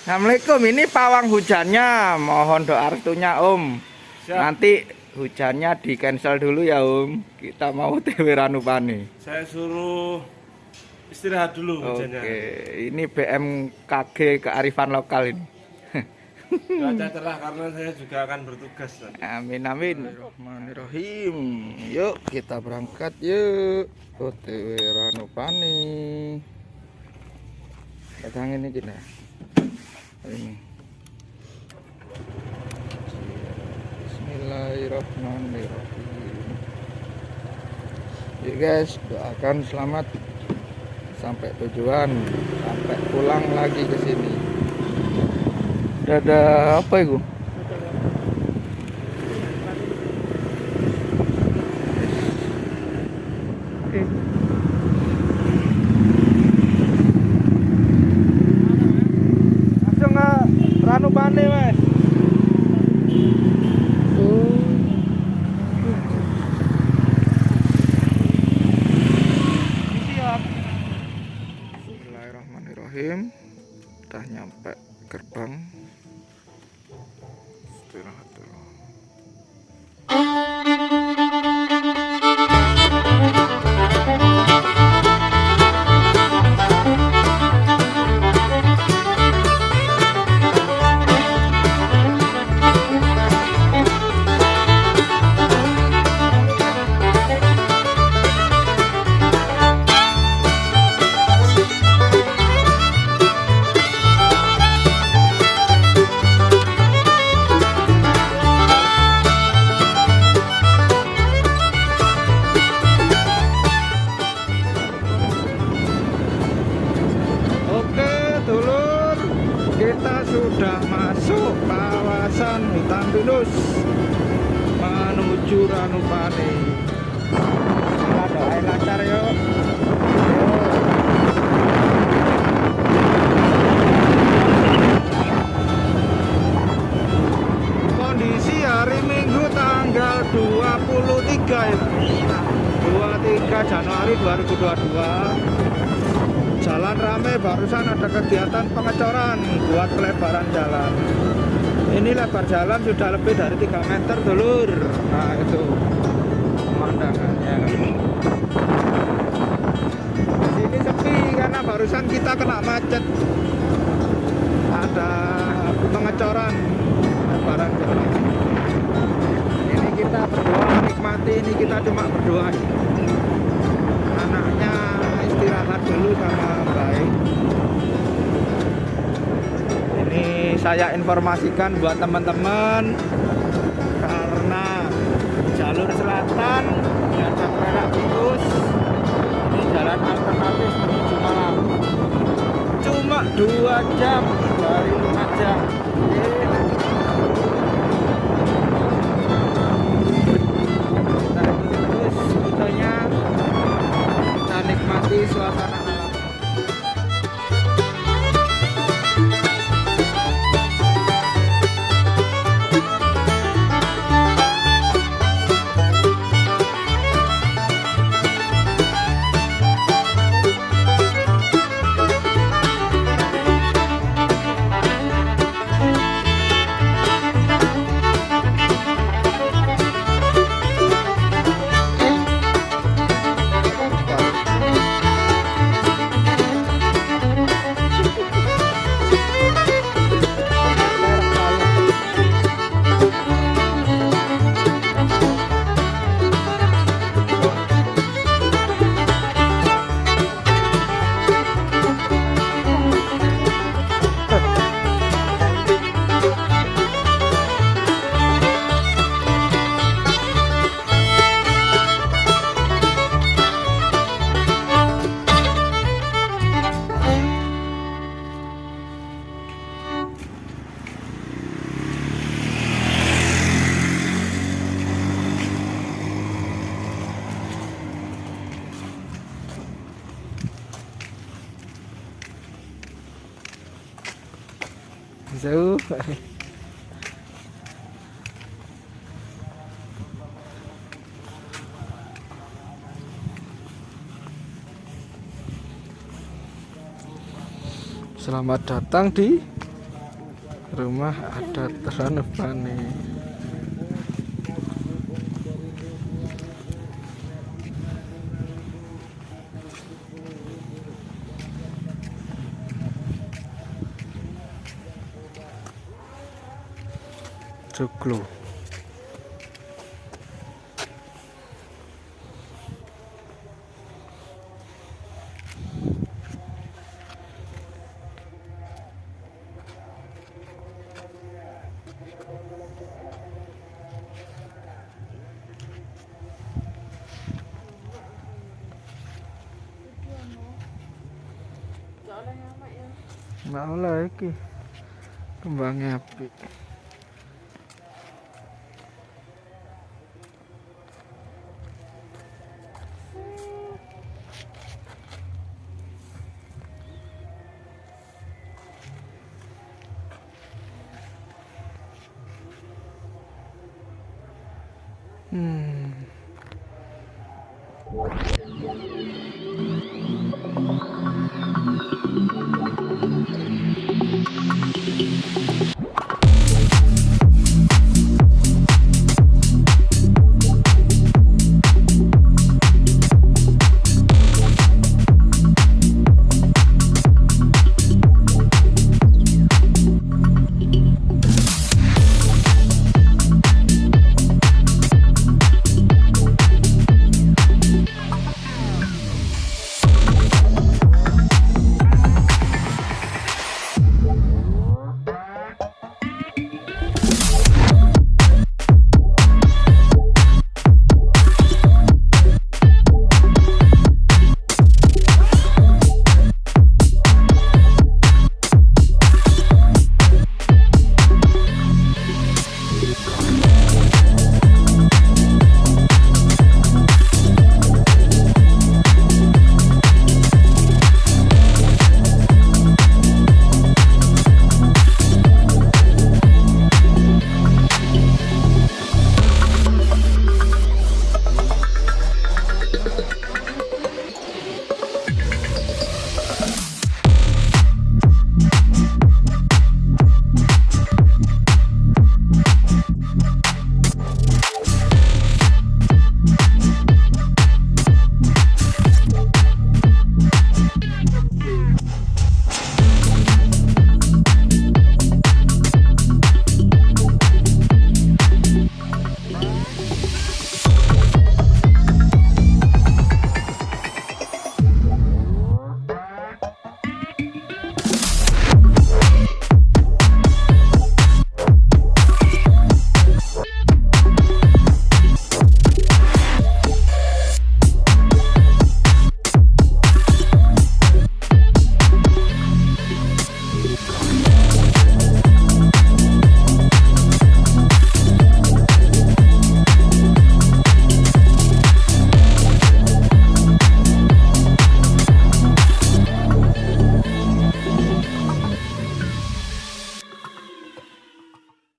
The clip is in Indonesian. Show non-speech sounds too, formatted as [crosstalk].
Assalamualaikum. Ini pawang hujannya. Mohon doa restunya Om. Siap. Nanti hujannya di cancel dulu ya Om. Kita mau [laughs] TW Ranupani. Saya suruh istirahat dulu Oke, hujannya. ini BMKG kearifan lokal ini. [laughs] Cuaca [laughs] cerah karena saya juga akan bertugas nanti. Amin amin. Bismillahirrahmanirrahim. Yuk kita berangkat yuk. OTW Ranupani. Datang ini kita. Ini. Bismillahirrahmanirrahim. Yuk guys, doakan selamat sampai tujuan, sampai pulang lagi ke sini. Ada apa itu? Langsung ke Ranupane, Mas. Bismillahirrahmanirrahim. Udah nyampe gerbang. Sudah masuk kawasan hutan pinus menuju Ranupane. Kita doain lancar yuk. Kondisi hari Minggu tanggal 23 ya. 23 Januari 2022 Jalan rame barusan ada kegiatan pengecoran buat pelebaran jalan. Ini lebar jalan sudah lebih dari 3 meter dulur. Nah itu pemandangannya. Di sini sepi karena barusan kita kena macet. Ada pengecoran lebaran jalan. Ini kita berdoa menikmati ini kita cuma berdoa saya informasikan buat teman-teman karena jalur selatan ada perak tikus ini jalan alternatif menuju Malang. Cuma dua jam dari Lumajang Selamat datang di rumah adat Ranupane Motor Club Bảo là cái kia Vàng hẹp bị Hmm.